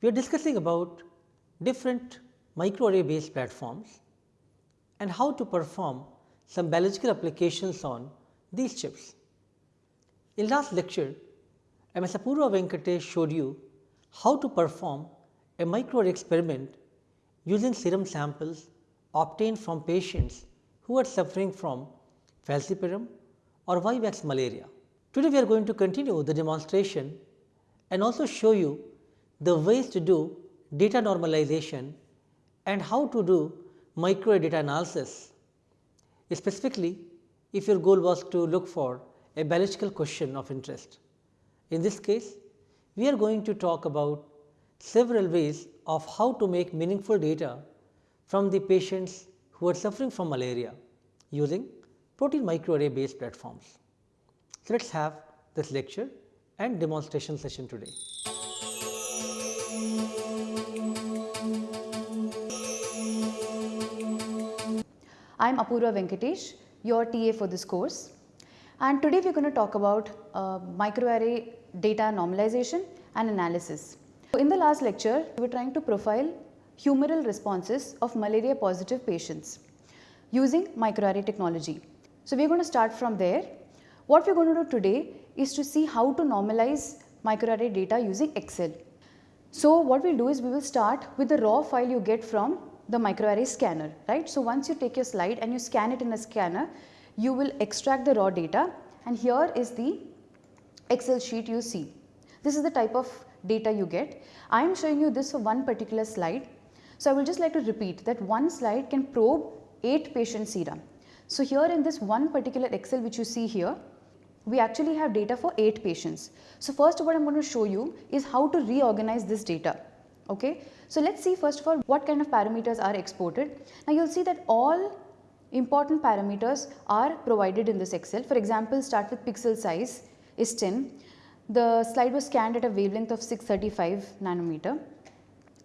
We are discussing about different microarray based platforms and how to perform some biological applications on these chips. In last lecture, MS Apurva Venkatesh showed you how to perform a microarray experiment using serum samples obtained from patients who are suffering from falciparum or vivax malaria. Today, we are going to continue the demonstration and also show you the ways to do data normalization and how to do micro data analysis. Specifically, if your goal was to look for a biological question of interest. In this case, we are going to talk about several ways of how to make meaningful data from the patients who are suffering from malaria using protein microarray based platforms. So, let us have this lecture and demonstration session today. I am Apurva Venkatesh, your TA for this course. And today we are going to talk about uh, microarray data normalization and analysis. So in the last lecture, we were trying to profile humoral responses of malaria positive patients using microarray technology. So we are going to start from there. What we are going to do today is to see how to normalize microarray data using Excel. So what we will do is we will start with the raw file you get from the microarray scanner, right. So once you take your slide and you scan it in a scanner, you will extract the raw data and here is the Excel sheet you see. This is the type of data you get. I am showing you this for one particular slide. So I will just like to repeat that one slide can probe 8 patient serum. So here in this one particular Excel which you see here, we actually have data for 8 patients. So first what I am going to show you is how to reorganize this data. Okay. So let us see first of all what kind of parameters are exported. Now you will see that all important parameters are provided in this Excel. For example, start with pixel size is 10. The slide was scanned at a wavelength of 635 nanometer.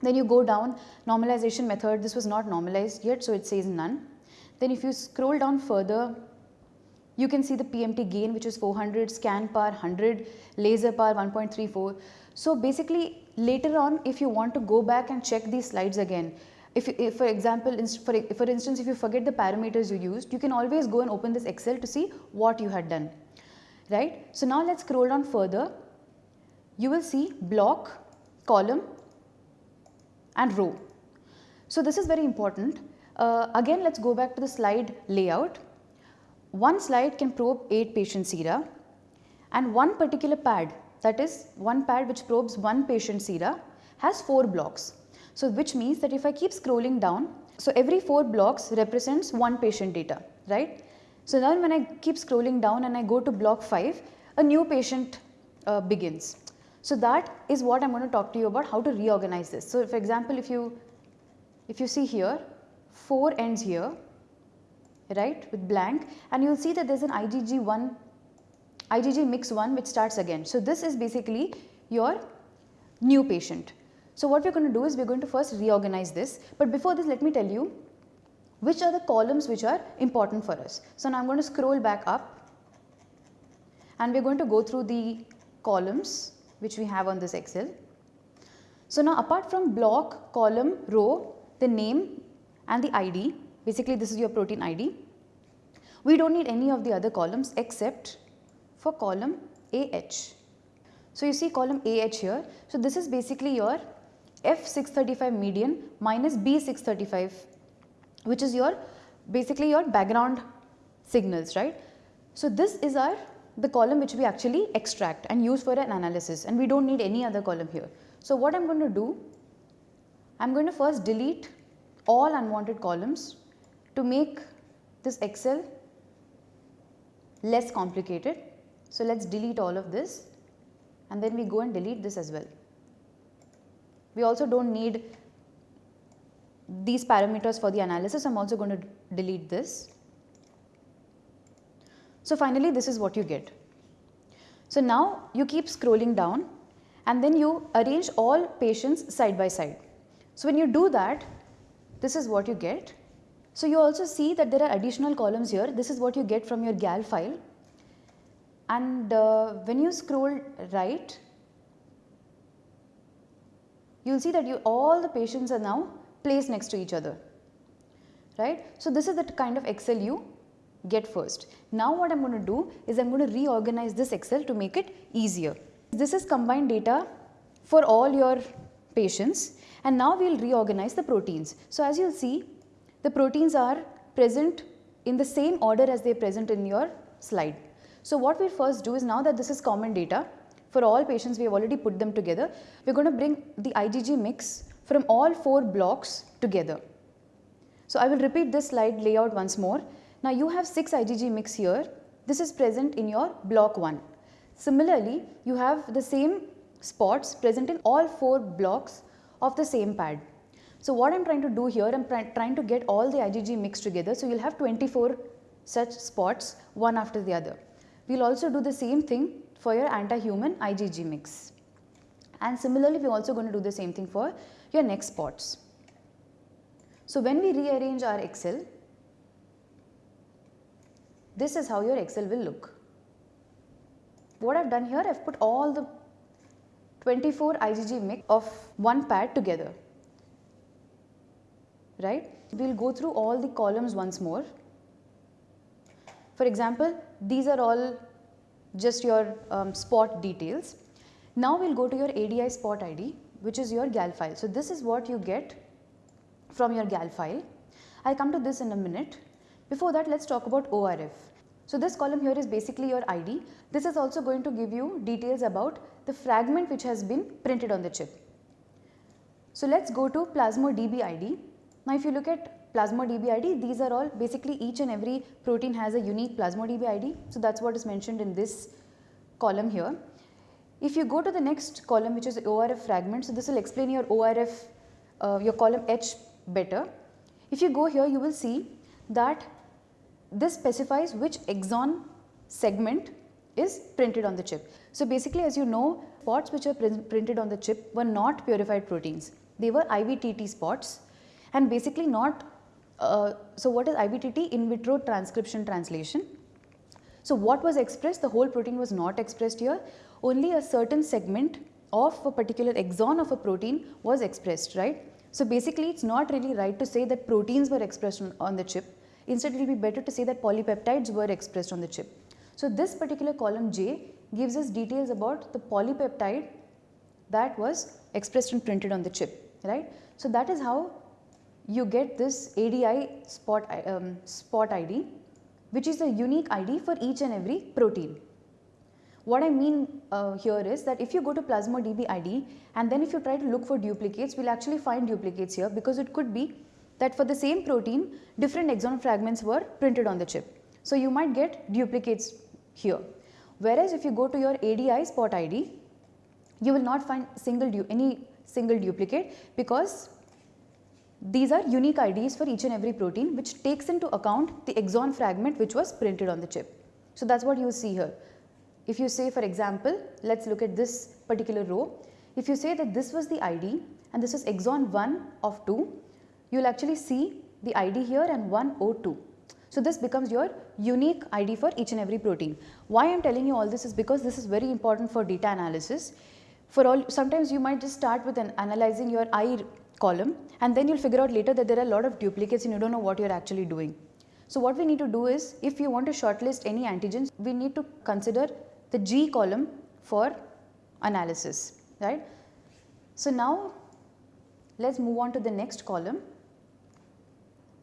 Then you go down normalization method, this was not normalized yet, so it says none. Then if you scroll down further, you can see the PMT gain which is 400, scan power 100, laser power 1.34. So basically later on if you want to go back and check these slides again, if, if for example, for, for instance if you forget the parameters you used, you can always go and open this Excel to see what you had done, right. So now let us scroll down further, you will see block, column and row. So this is very important. Uh, again let us go back to the slide layout. One slide can probe 8 patient sera and one particular pad that is one pad which probes one patient sera has 4 blocks. So which means that if I keep scrolling down, so every 4 blocks represents one patient data, right. So now when I keep scrolling down and I go to block 5, a new patient uh, begins. So that is what I am going to talk to you about how to reorganize this. So for example, if you if you see here 4 ends here right with blank and you will see that there is an IgG 1 IgG mix 1 which starts again. So this is basically your new patient. So what we are going to do is we are going to first reorganize this but before this let me tell you which are the columns which are important for us. So now I am going to scroll back up and we are going to go through the columns which we have on this Excel. So now apart from block, column, row, the name and the ID, basically this is your protein ID. We do not need any of the other columns except for column AH. So you see column AH here. So this is basically your F635 median minus B635 which is your basically your background signals right. So this is our the column which we actually extract and use for an analysis and we do not need any other column here. So what I am going to do, I am going to first delete all unwanted columns to make this Excel less complicated. So let us delete all of this and then we go and delete this as well. We also do not need these parameters for the analysis, I am also going to delete this. So finally this is what you get. So now you keep scrolling down and then you arrange all patients side by side. So when you do that, this is what you get. So you also see that there are additional columns here. This is what you get from your GAL file. And uh, when you scroll right, you will see that you, all the patients are now placed next to each other, right. So, this is the kind of Excel you get first. Now, what I am going to do is I am going to reorganize this Excel to make it easier. This is combined data for all your patients and now we will reorganize the proteins. So, as you will see the proteins are present in the same order as they are present in your slide. So, what we first do is now that this is common data for all patients we have already put them together, we are going to bring the IgG mix from all 4 blocks together. So, I will repeat this slide layout once more. Now, you have 6 IgG mix here, this is present in your block 1. Similarly, you have the same spots present in all 4 blocks of the same pad. So, what I am trying to do here, I am trying to get all the IgG mixed together. So, you will have 24 such spots one after the other. We will also do the same thing for your anti-human IgG mix. And similarly, we are also going to do the same thing for your next spots. So, when we rearrange our Excel, this is how your Excel will look. What I have done here, I have put all the 24 IgG mix of one pad together, right. We will go through all the columns once more. For example, these are all just your um, spot details. Now we will go to your ADI spot ID which is your GAL file. So, this is what you get from your GAL file. I will come to this in a minute. Before that let us talk about ORF. So, this column here is basically your ID. This is also going to give you details about the fragment which has been printed on the chip. So, let us go to PlasmoDB ID. Now, if you look at PlasmoDB ID, these are all basically each and every protein has a unique PlasmoDB ID. So, that is what is mentioned in this column here. If you go to the next column which is ORF fragment, so this will explain your ORF, uh, your column H better. If you go here, you will see that this specifies which exon segment is printed on the chip. So, basically as you know spots which are printed on the chip were not purified proteins, they were IVTT spots and basically not, uh, so what is IVTT? In vitro transcription translation. So, what was expressed? The whole protein was not expressed here, only a certain segment of a particular exon of a protein was expressed, right. So, basically it is not really right to say that proteins were expressed on, on the chip, instead it will be better to say that polypeptides were expressed on the chip. So, this particular column J gives us details about the polypeptide that was expressed and printed on the chip, right. So, that is how you get this ADI spot, um, spot ID which is a unique ID for each and every protein. What I mean uh, here is that if you go to PlasmoDB ID and then if you try to look for duplicates, we will actually find duplicates here because it could be that for the same protein, different exon fragments were printed on the chip. So, you might get duplicates here. Whereas, if you go to your ADI spot ID, you will not find single any single duplicate because these are unique IDs for each and every protein which takes into account the exon fragment which was printed on the chip. So, that is what you see here. If you say for example, let us look at this particular row. If you say that this was the ID and this is exon 1 of 2, you will actually see the ID here and 102. So, this becomes your unique ID for each and every protein. Why I am telling you all this is because this is very important for data analysis. For all sometimes you might just start with an analyzing your I column and then you will figure out later that there are a lot of duplicates and you do not know what you are actually doing. So, what we need to do is if you want to shortlist any antigens, we need to consider the G column for analysis, right. So, now let us move on to the next column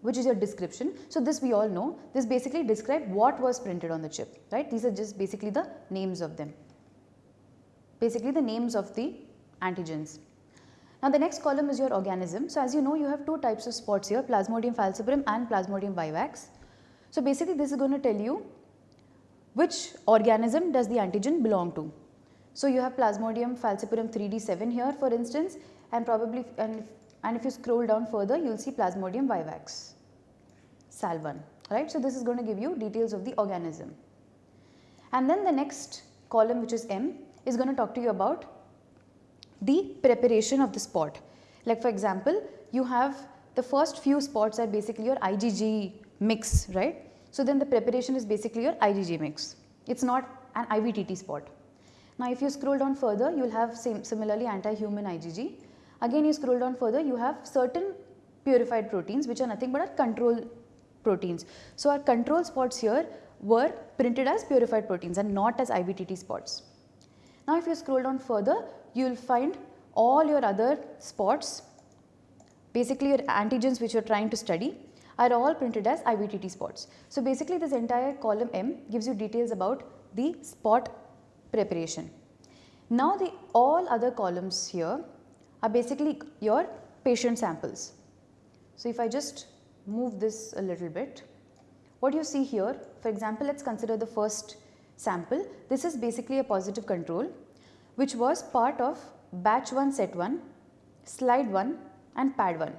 which is your description. So, this we all know, this basically describe what was printed on the chip, right. These are just basically the names of them, basically the names of the antigens. Now, the next column is your organism. So, as you know you have two types of spots here Plasmodium falciparum and Plasmodium vivax. So, basically this is going to tell you which organism does the antigen belong to. So, you have Plasmodium falciparum 3D7 here for instance and probably and, and if you scroll down further you will see Plasmodium vivax SAL1 right. So, this is going to give you details of the organism. And then the next column which is M is going to talk to you about the preparation of the spot. Like for example, you have the first few spots are basically your IgG mix, right. So, then the preparation is basically your IgG mix, it is not an IVTT spot. Now, if you scroll down further, you will have same similarly anti-human IgG, Again you scroll down further you have certain purified proteins which are nothing but our control proteins. So our control spots here were printed as purified proteins and not as IVTT spots. Now if you scroll down further you will find all your other spots basically your antigens which you are trying to study are all printed as IVTT spots. So basically this entire column M gives you details about the spot preparation. Now the all other columns here are basically your patient samples. So if I just move this a little bit, what you see here for example let us consider the first sample this is basically a positive control which was part of batch 1 set 1, slide 1 and pad 1.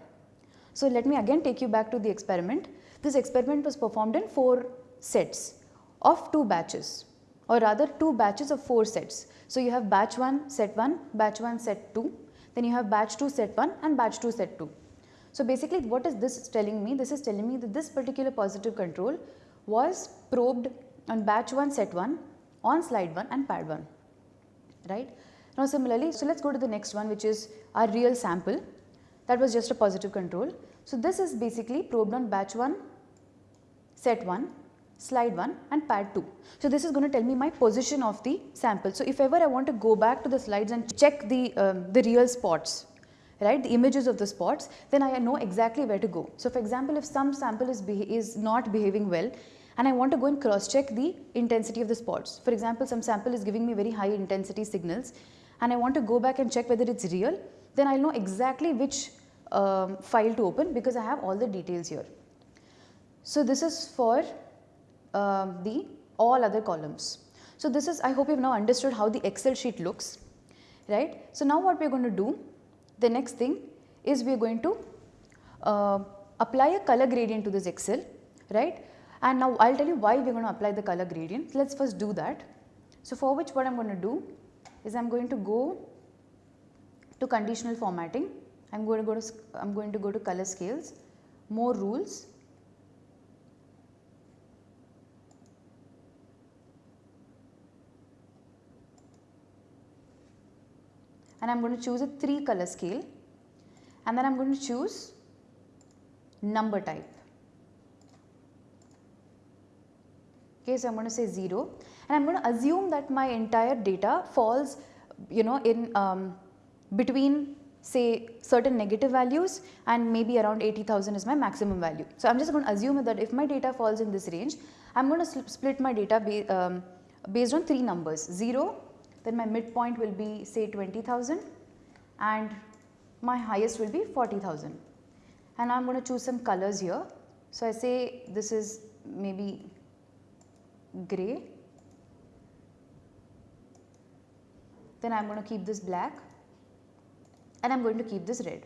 So let me again take you back to the experiment. This experiment was performed in 4 sets of 2 batches or rather 2 batches of 4 sets. So you have batch 1 set 1, batch 1 set 2, then you have batch 2 set 1 and batch 2 set 2. So basically what is this telling me? This is telling me that this particular positive control was probed on batch 1 set 1 on slide 1 and pad 1 right. Now similarly, so let us go to the next one which is our real sample that was just a positive control. So this is basically probed on batch 1, set 1, slide 1 and pad 2. So this is going to tell me my position of the sample. So if ever I want to go back to the slides and check the, um, the real spots, right, the images of the spots, then I know exactly where to go. So for example, if some sample is, be is not behaving well and I want to go and cross check the intensity of the spots. For example, some sample is giving me very high intensity signals and I want to go back and check whether it is real, then I will know exactly which um, file to open because I have all the details here. So this is for uh, the all other columns. So this is I hope you have now understood how the excel sheet looks right. So now what we are going to do the next thing is we are going to uh, apply a color gradient to this excel right and now I will tell you why we are going to apply the color gradient. Let us first do that. So for which what I am going to do is I am going to go to conditional formatting. I am going to go to I am going to go to color scales, more rules. And I am going to choose a 3 color scale and then I am going to choose number type. Okay, so I am going to say 0 and I am going to assume that my entire data falls you know in um, between say certain negative values and maybe around 80,000 is my maximum value. So, I am just going to assume that if my data falls in this range, I am going to split my data ba um, based on 3 numbers 0, then my midpoint will be say 20,000 and my highest will be 40,000 and I am going to choose some colors here. So, I say this is maybe grey then I am going to keep this black and I am going to keep this red.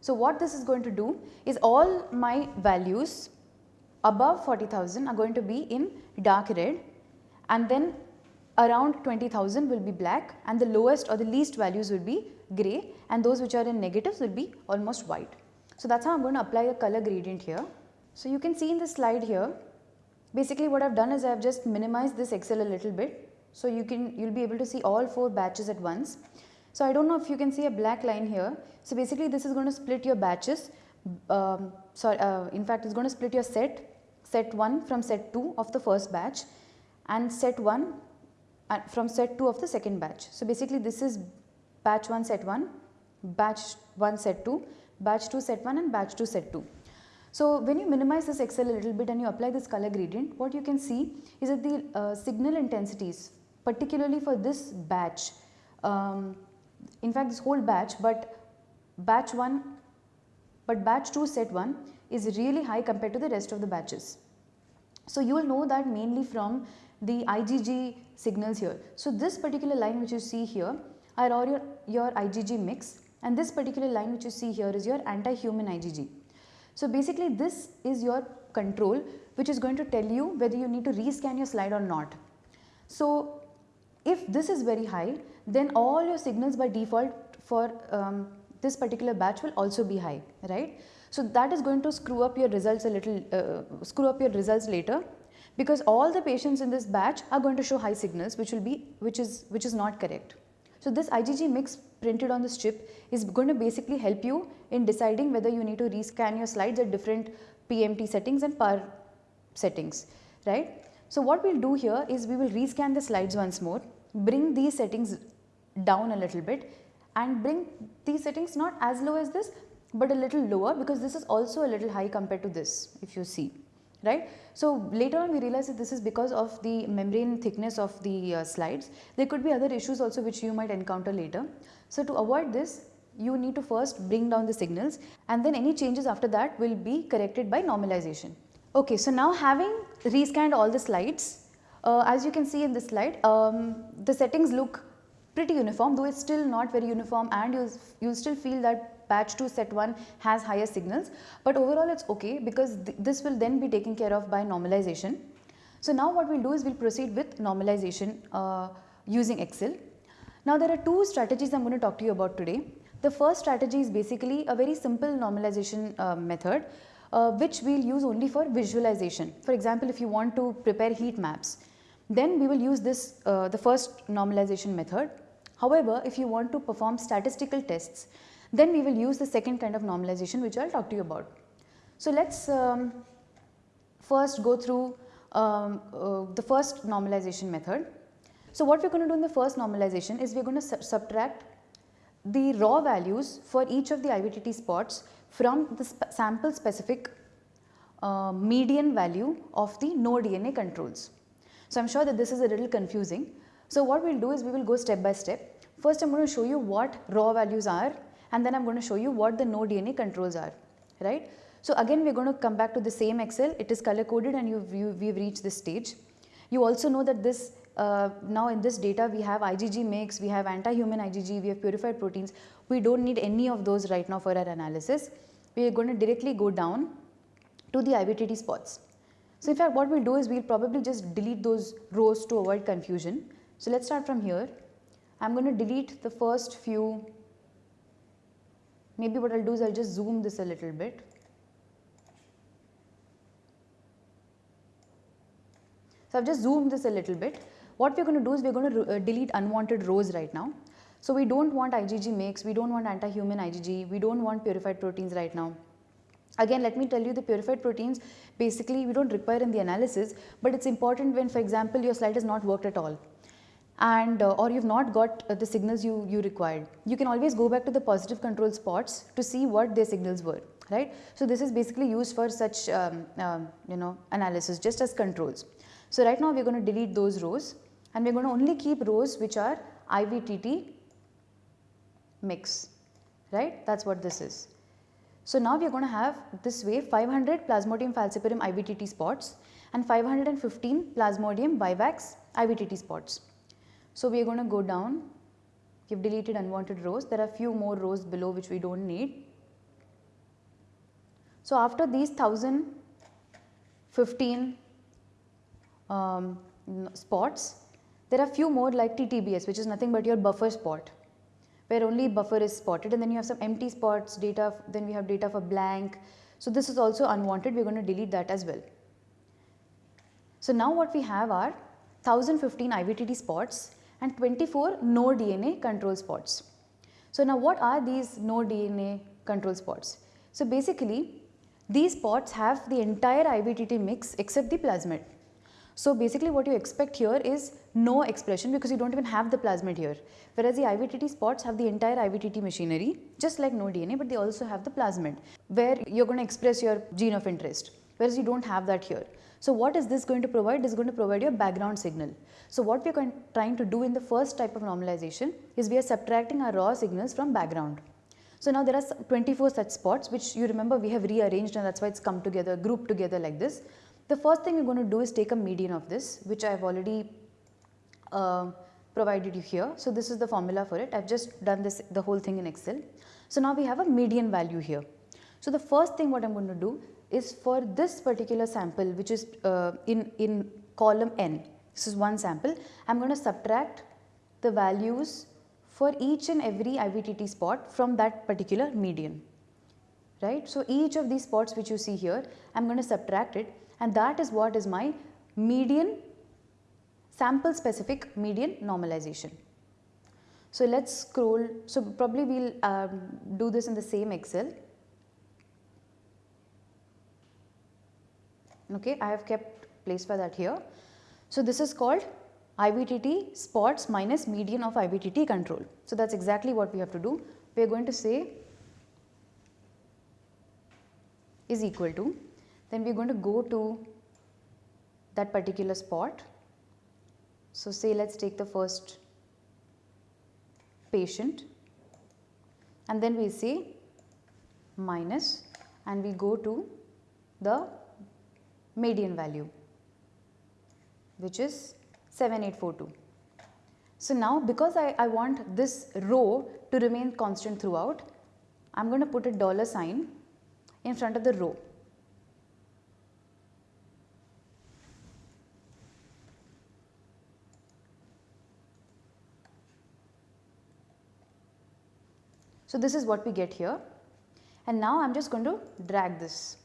So, what this is going to do is all my values above 40,000 are going to be in dark red and then around 20,000 will be black and the lowest or the least values will be grey and those which are in negatives will be almost white. So, that is how I am going to apply a color gradient here. So, you can see in this slide here basically what I have done is I have just minimized this excel a little bit so, you can you will be able to see all 4 batches at once. So, I do not know if you can see a black line here. So, basically this is going to split your batches um, sorry uh, in fact it is going to split your set set 1 from set 2 of the first batch and set 1 uh, from set 2 of the second batch. So, basically this is batch 1 set 1, batch 1 set 2, batch 2 set 1 and batch 2 set 2. So, when you minimize this excel a little bit and you apply this color gradient, what you can see is that the uh, signal intensities particularly for this batch. Um, in fact, this whole batch, but batch 1, but batch 2 set 1 is really high compared to the rest of the batches. So, you will know that mainly from the IgG signals here. So, this particular line which you see here are all your, your IgG mix and this particular line which you see here is your anti-human IgG. So, basically this is your control which is going to tell you whether you need to rescan your slide or not. So, if this is very high, then all your signals by default for um, this particular batch will also be high, right. So, that is going to screw up your results a little, uh, screw up your results later because all the patients in this batch are going to show high signals which will be, which is, which is not correct. So this IgG mix printed on this chip is going to basically help you in deciding whether you need to rescan your slides at different PMT settings and PAR settings, right. So what we will do here is we will rescan the slides once more, bring these settings down a little bit and bring these settings not as low as this but a little lower because this is also a little high compared to this if you see right. So later on we realize that this is because of the membrane thickness of the uh, slides. There could be other issues also which you might encounter later. So to avoid this you need to first bring down the signals and then any changes after that will be corrected by normalization. Okay, so now having rescanned all the slides, uh, as you can see in this slide, um, the settings look pretty uniform though it is still not very uniform and you will still feel that batch 2 set 1 has higher signals but overall it is okay because th this will then be taken care of by normalization. So now what we will do is we will proceed with normalization uh, using Excel. Now there are two strategies I am going to talk to you about today. The first strategy is basically a very simple normalization uh, method uh, which we will use only for visualization. For example, if you want to prepare heat maps, then we will use this uh, the first normalization method. However, if you want to perform statistical tests, then we will use the second kind of normalization which I will talk to you about. So, let us um, first go through um, uh, the first normalization method. So, what we are going to do in the first normalization is we are going to su subtract the raw values for each of the IVTT spots from the sp sample specific uh, median value of the no DNA controls. So, I am sure that this is a little confusing. So, what we will do is we will go step by step. First, I am going to show you what raw values are and then I am going to show you what the no DNA controls are, right. So again we are going to come back to the same Excel, it is color coded and you, you we have reached this stage. You also know that this uh, now in this data we have IgG mix, we have anti-human IgG, we have purified proteins. We do not need any of those right now for our analysis. We are going to directly go down to the IVTT spots. So in fact what we will do is we will probably just delete those rows to avoid confusion. So let us start from here. I am going to delete the first few Maybe what I will do is I will just zoom this a little bit. So I have just zoomed this a little bit. What we are going to do is we are going to uh, delete unwanted rows right now. So we do not want IgG mix, we do not want anti-human IgG, we do not want purified proteins right now. Again let me tell you the purified proteins basically we do not require in the analysis but it is important when for example your slide has not worked at all and uh, or you have not got uh, the signals you, you required. You can always go back to the positive control spots to see what their signals were right. So, this is basically used for such um, um, you know analysis just as controls. So, right now we are going to delete those rows and we are going to only keep rows which are IVTT mix right that is what this is. So, now we are going to have this way 500 Plasmodium falciparum IVTT spots and 515 Plasmodium vivax IVTT spots. So, we are going to go down, we have deleted unwanted rows, there are few more rows below which we do not need. So, after these 1015 um, spots, there are few more like TTBS which is nothing but your buffer spot where only buffer is spotted and then you have some empty spots data then we have data for blank. So, this is also unwanted we are going to delete that as well. So, now what we have are 1015 IVTT spots and 24 no DNA control spots. So now what are these no DNA control spots? So basically these spots have the entire IVTT mix except the plasmid. So basically what you expect here is no expression because you do not even have the plasmid here. Whereas the IVTT spots have the entire IVTT machinery just like no DNA but they also have the plasmid where you are going to express your gene of interest whereas you do not have that here. So what is this going to provide? It is going to provide your background signal. So what we are trying to do in the first type of normalization is we are subtracting our raw signals from background. So now there are 24 such spots which you remember we have rearranged and that is why it is come together, grouped together like this. The first thing we are going to do is take a median of this which I have already uh, provided you here. So this is the formula for it. I have just done this the whole thing in Excel. So now we have a median value here. So the first thing what I am going to do is for this particular sample which is uh, in, in column n. This is one sample. I am going to subtract the values for each and every IVTT spot from that particular median. Right. So, each of these spots which you see here, I am going to subtract it and that is what is my median sample specific median normalization. So let's scroll, so probably we'll um, do this in the same Excel. Okay, I have kept place for that here. So this is called IVTT spots minus median of IVTT control. So that's exactly what we have to do. We are going to say is equal to, then we are going to go to that particular spot. So say let us take the first patient and then we say minus and we go to the median value which is 7842. So now because I, I want this row to remain constant throughout, I am going to put a dollar sign in front of the row. So this is what we get here and now I am just going to drag this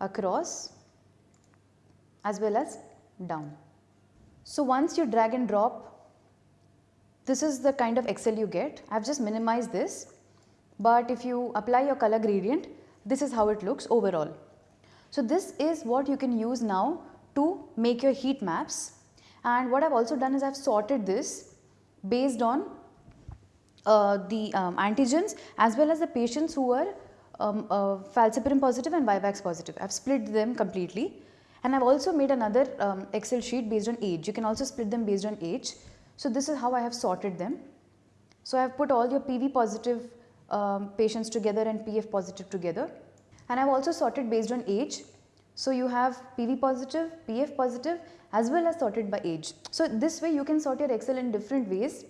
across as well as down. So once you drag and drop, this is the kind of Excel you get. I have just minimized this, but if you apply your color gradient, this is how it looks overall. So this is what you can use now to make your heat maps and what I have also done is I have sorted this based on uh, the um, antigens as well as the patients who were um, uh, positive and Vivax positive. I have split them completely and I have also made another um, Excel sheet based on age. You can also split them based on age. So this is how I have sorted them. So I have put all your PV positive um, patients together and PF positive together. And I have also sorted based on age. So you have PV positive, PF positive as well as sorted by age. So this way you can sort your Excel in different ways.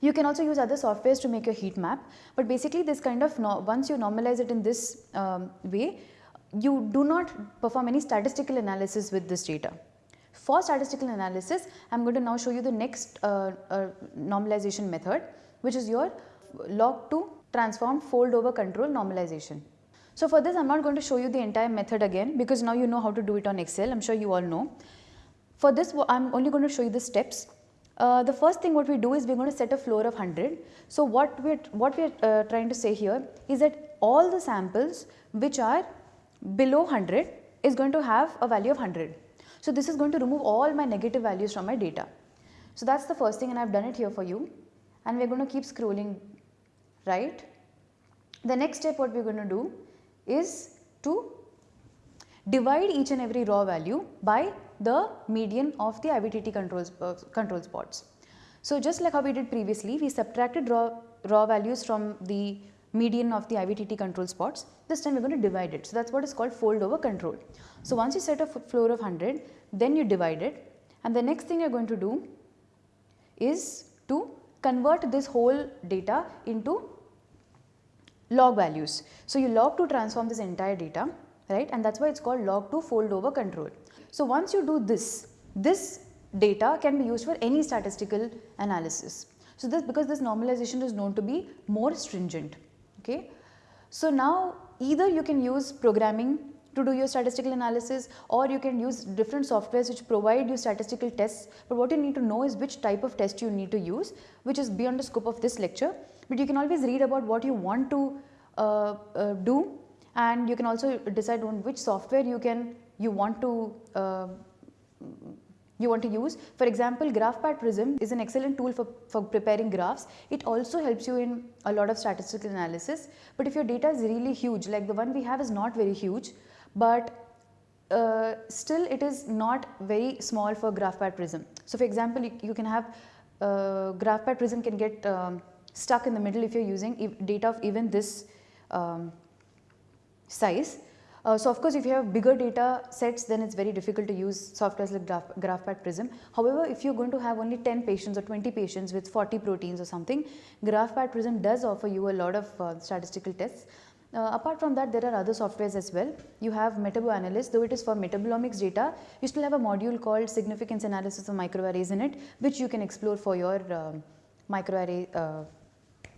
You can also use other softwares to make your heat map. But basically this kind of, once you normalize it in this um, way, you do not perform any statistical analysis with this data. For statistical analysis, I am going to now show you the next uh, uh, normalization method which is your log to transform fold over control normalization. So for this I am not going to show you the entire method again because now you know how to do it on Excel, I am sure you all know. For this I am only going to show you the steps. Uh, the first thing what we do is we are going to set a floor of 100. So what we are, what we are uh, trying to say here is that all the samples which are below 100 is going to have a value of 100. So this is going to remove all my negative values from my data. So that's the first thing and I have done it here for you and we are going to keep scrolling right. The next step what we are going to do is to divide each and every raw value by the median of the IVTT controls, uh, control spots. So just like how we did previously, we subtracted raw, raw values from the median of the IVTT control spots. This time we are going to divide it. So that's what is called fold over control. So once you set a floor of 100, then you divide it and the next thing you are going to do is to convert this whole data into log values. So you log to transform this entire data right and that is why it is called log to fold over control. So once you do this, this data can be used for any statistical analysis. So this because this normalization is known to be more stringent okay. So now either you can use programming to do your statistical analysis or you can use different softwares which provide you statistical tests but what you need to know is which type of test you need to use which is beyond the scope of this lecture but you can always read about what you want to uh, uh, do and you can also decide on which software you can you want to uh, you want to use. For example, GraphPad Prism is an excellent tool for, for preparing graphs. It also helps you in a lot of statistical analysis. But if your data is really huge, like the one we have is not very huge, but uh, still it is not very small for GraphPad Prism. So for example, you, you can have uh, GraphPad Prism can get um, stuck in the middle if you are using data of even this um, size uh, so of course if you have bigger data sets then it is very difficult to use softwares like Graph, GraphPad Prism. However, if you are going to have only 10 patients or 20 patients with 40 proteins or something, GraphPad Prism does offer you a lot of uh, statistical tests. Uh, apart from that there are other softwares as well. You have MetaboAnalyst though it is for metabolomics data, you still have a module called significance analysis of microarrays in it which you can explore for your um, microarray uh,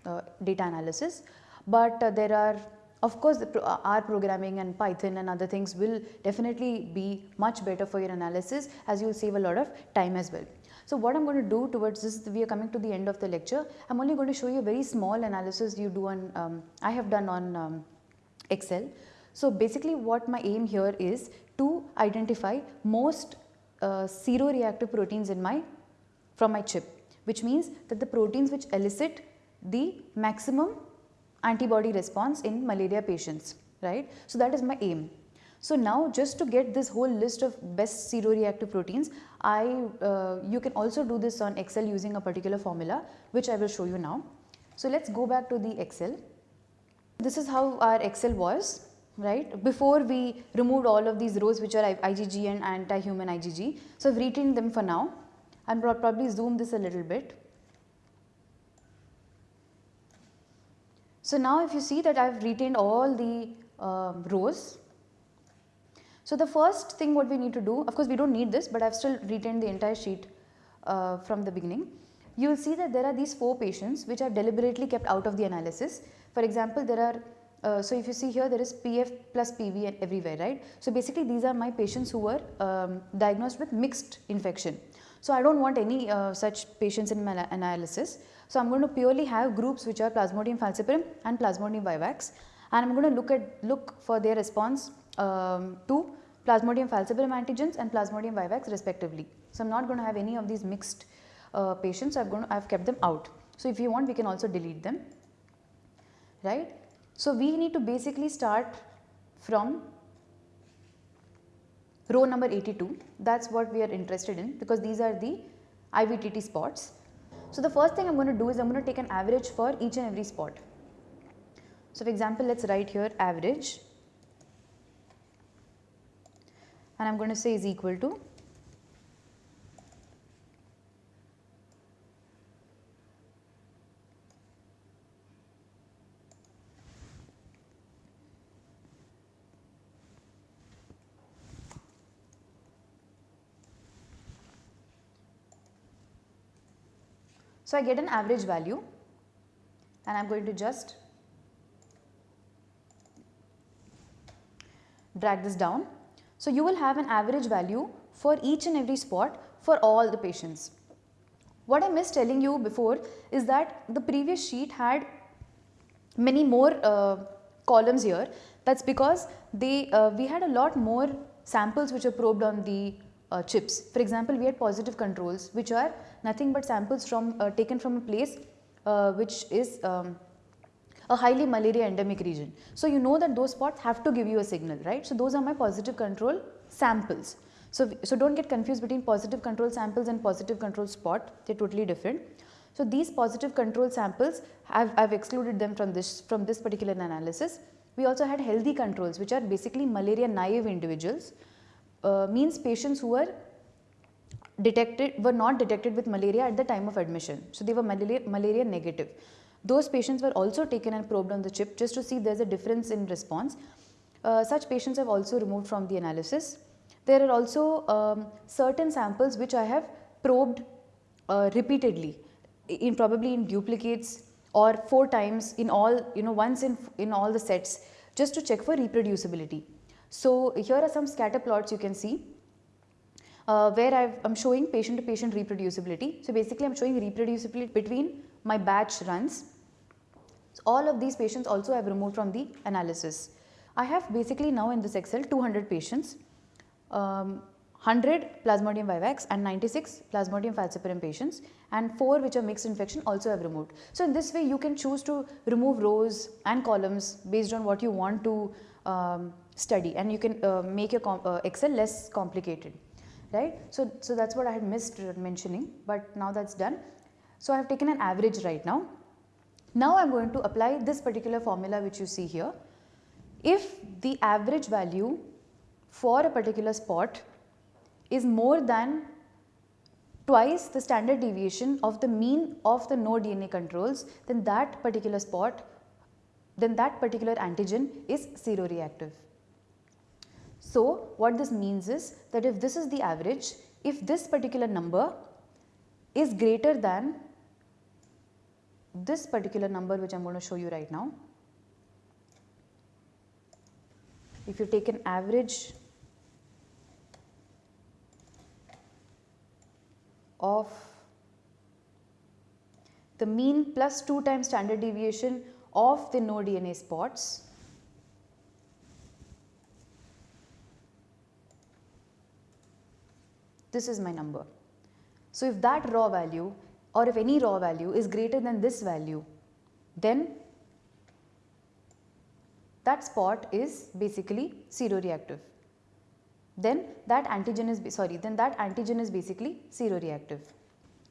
uh, data analysis. But uh, there are of course, pro R programming and Python and other things will definitely be much better for your analysis as you will save a lot of time as well. So what I'm going to do towards this, we are coming to the end of the lecture. I'm only going to show you a very small analysis you do on, um, I have done on um, Excel. So basically what my aim here is to identify most uh, seroreactive proteins in my, from my chip, which means that the proteins which elicit the maximum antibody response in malaria patients, right. So that is my aim. So now just to get this whole list of best seroreactive proteins, I, uh, you can also do this on Excel using a particular formula which I will show you now. So let's go back to the Excel. This is how our Excel was right before we removed all of these rows which are IgG and anti-human IgG. So I've retained them for now. I'll probably zoom this a little bit. So now if you see that I've retained all the uh, rows so the first thing what we need to do, of course we do not need this, but I have still retained the entire sheet uh, from the beginning. You will see that there are these 4 patients which are deliberately kept out of the analysis. For example, there are, uh, so if you see here there is PF plus PV and everywhere, right. So basically these are my patients who were um, diagnosed with mixed infection. So I do not want any uh, such patients in my analysis. So I am going to purely have groups which are Plasmodium falciparum and Plasmodium vivax and I am going to look at look for their response um, to Plasmodium falciparum antigens and Plasmodium vivax respectively. So, I am not going to have any of these mixed uh, patients, I have, kept them out. So, if you want we can also delete them, right. So, we need to basically start from row number 82 that is what we are interested in because these are the IVTT spots. So, the first thing I am going to do is I am going to take an average for each and every spot. So, for example, let us write here average and I am going to say is equal to So, I get an average value and I am going to just drag this down so, you will have an average value for each and every spot for all the patients. What I missed telling you before is that the previous sheet had many more uh, columns here that is because they uh, we had a lot more samples which are probed on the uh, chips. For example, we had positive controls which are nothing but samples from uh, taken from a place uh, which is um, a highly malaria endemic region. So, you know that those spots have to give you a signal, right. So, those are my positive control samples. So, so do not get confused between positive control samples and positive control spot, they are totally different. So, these positive control samples I have excluded them from this from this particular analysis. We also had healthy controls which are basically malaria naive individuals uh, means patients who were detected were not detected with malaria at the time of admission. So, they were malaria, malaria negative. Those patients were also taken and probed on the chip just to see there is a difference in response. Uh, such patients have also removed from the analysis. There are also um, certain samples which I have probed uh, repeatedly in probably in duplicates or 4 times in all you know once in, in all the sets just to check for reproducibility. So, here are some scatter plots you can see uh, where I am showing patient to patient reproducibility. So, basically I am showing reproducibility between my batch runs so, all of these patients also I have removed from the analysis. I have basically now in this Excel 200 patients, um, 100 Plasmodium vivax and 96 Plasmodium falciparum patients and 4 which are mixed infection also have removed. So, in this way you can choose to remove rows and columns based on what you want to um, study and you can uh, make your uh, Excel less complicated right. So, so that is what I had missed mentioning but now that is done. So, I have taken an average right now now I am going to apply this particular formula which you see here. If the average value for a particular spot is more than twice the standard deviation of the mean of the no DNA controls then that particular spot then that particular antigen is seroreactive. So, what this means is that if this is the average, if this particular number is greater than this particular number which I am going to show you right now. If you take an average of the mean plus 2 times standard deviation of the no DNA spots this is my number. So, if that raw value or if any raw value is greater than this value then that spot is basically seroreactive. Then that antigen is sorry then that antigen is basically seroreactive.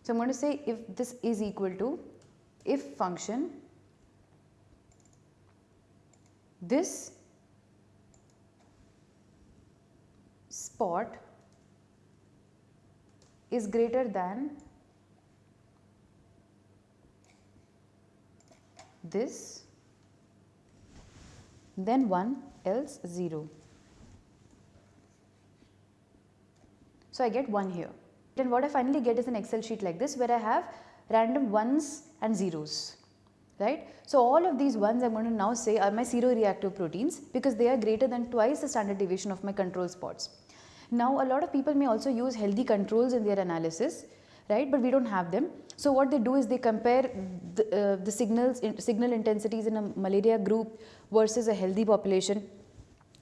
So, I am going to say if this is equal to if function this spot is greater than this then 1 else 0. So, I get 1 here. Then what I finally get is an excel sheet like this where I have random 1s and zeros right. So, all of these ones I am going to now say are my seroreactive proteins because they are greater than twice the standard deviation of my control spots. Now, a lot of people may also use healthy controls in their analysis, right, but we do not have them. So, what they do is they compare the, uh, the signals, in, signal intensities in a malaria group versus a healthy population.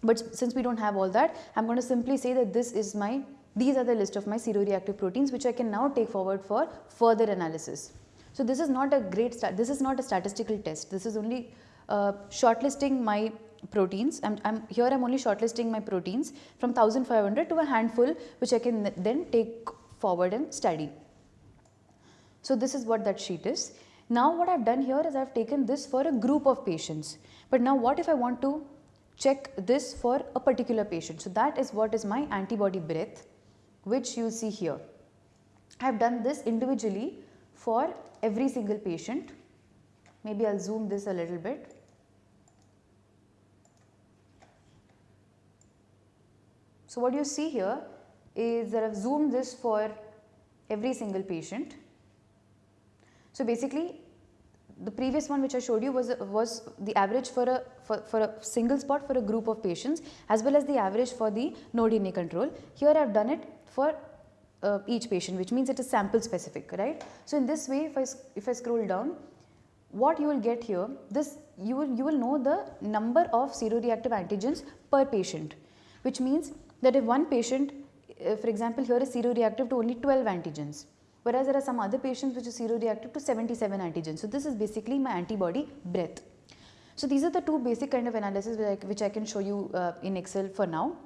But since we do not have all that, I am going to simply say that this is my, these are the list of my seroreactive proteins which I can now take forward for further analysis. So, this is not a great, this is not a statistical test, this is only uh, shortlisting my proteins. I'm, I'm here I'm only shortlisting my proteins from 1500 to a handful which I can then take forward and study. So, this is what that sheet is. Now, what I have done here is I have taken this for a group of patients, but now what if I want to check this for a particular patient. So, that is what is my antibody breadth which you see here. I have done this individually for every single patient. Maybe I will zoom this a little bit. So, what you see here is that I have zoomed this for every single patient. So, basically the previous one which I showed you was was the average for a for, for a single spot for a group of patients as well as the average for the no DNA control. Here I have done it for uh, each patient which means it is sample specific right. So, in this way if I if I scroll down what you will get here this you will you will know the number of seroreactive antigens per patient which means that if one patient uh, for example here is seroreactive to only 12 antigens whereas there are some other patients which is seroreactive to 77 antigens. So, this is basically my antibody breadth. So, these are the two basic kind of analysis which I, which I can show you uh, in Excel for now.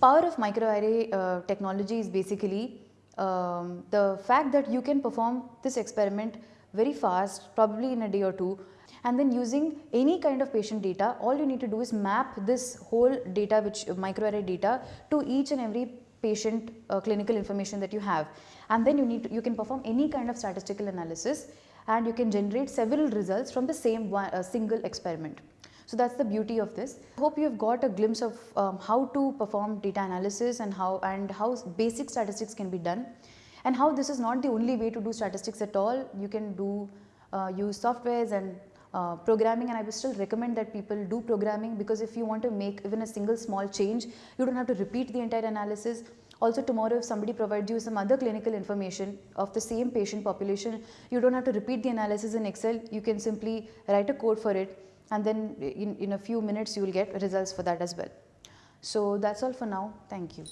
Power of microarray uh, technology is basically um, the fact that you can perform this experiment very fast probably in a day or two and then using any kind of patient data all you need to do is map this whole data which uh, microarray data to each and every patient uh, clinical information that you have and then you need to, you can perform any kind of statistical analysis and you can generate several results from the same one, uh, single experiment. So that's the beauty of this. I hope you have got a glimpse of um, how to perform data analysis and how and how basic statistics can be done and how this is not the only way to do statistics at all. You can do uh, use softwares and uh, programming and I would still recommend that people do programming because if you want to make even a single small change, you do not have to repeat the entire analysis. Also tomorrow if somebody provides you some other clinical information of the same patient population, you do not have to repeat the analysis in Excel, you can simply write a code for it and then in, in a few minutes you will get results for that as well. So that's all for now, thank you.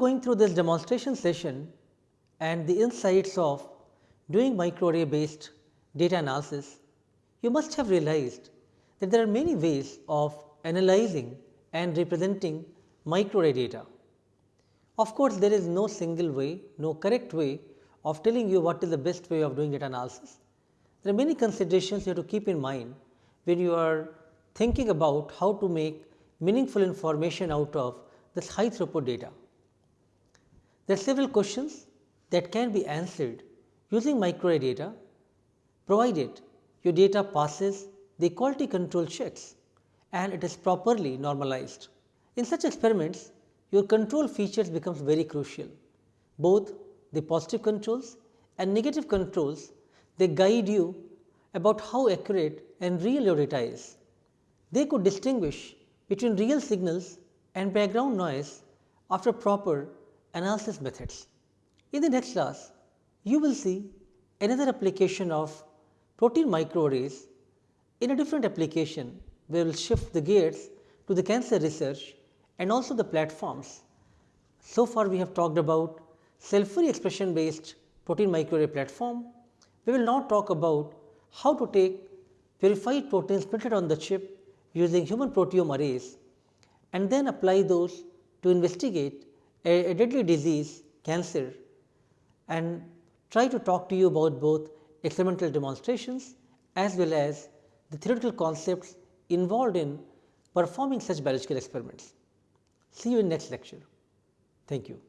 Going through this demonstration session and the insights of doing microarray based data analysis, you must have realized that there are many ways of analyzing and representing microarray data. Of course, there is no single way, no correct way of telling you what is the best way of doing data analysis. There are many considerations you have to keep in mind when you are thinking about how to make meaningful information out of this high throughput data. There are several questions that can be answered using microarray data provided your data passes the quality control checks and it is properly normalized. In such experiments, your control features becomes very crucial. Both the positive controls and negative controls, they guide you about how accurate and real your data is. They could distinguish between real signals and background noise after proper analysis methods. In the next class, you will see another application of protein microarrays in a different application we will shift the gears to the cancer research and also the platforms. So far we have talked about cell-free expression based protein microarray platform. We will now talk about how to take purified proteins printed on the chip using human proteome arrays and then apply those to investigate a, a deadly disease cancer and try to talk to you about both experimental demonstrations as well as the theoretical concepts involved in performing such biological experiments. See you in next lecture. Thank you.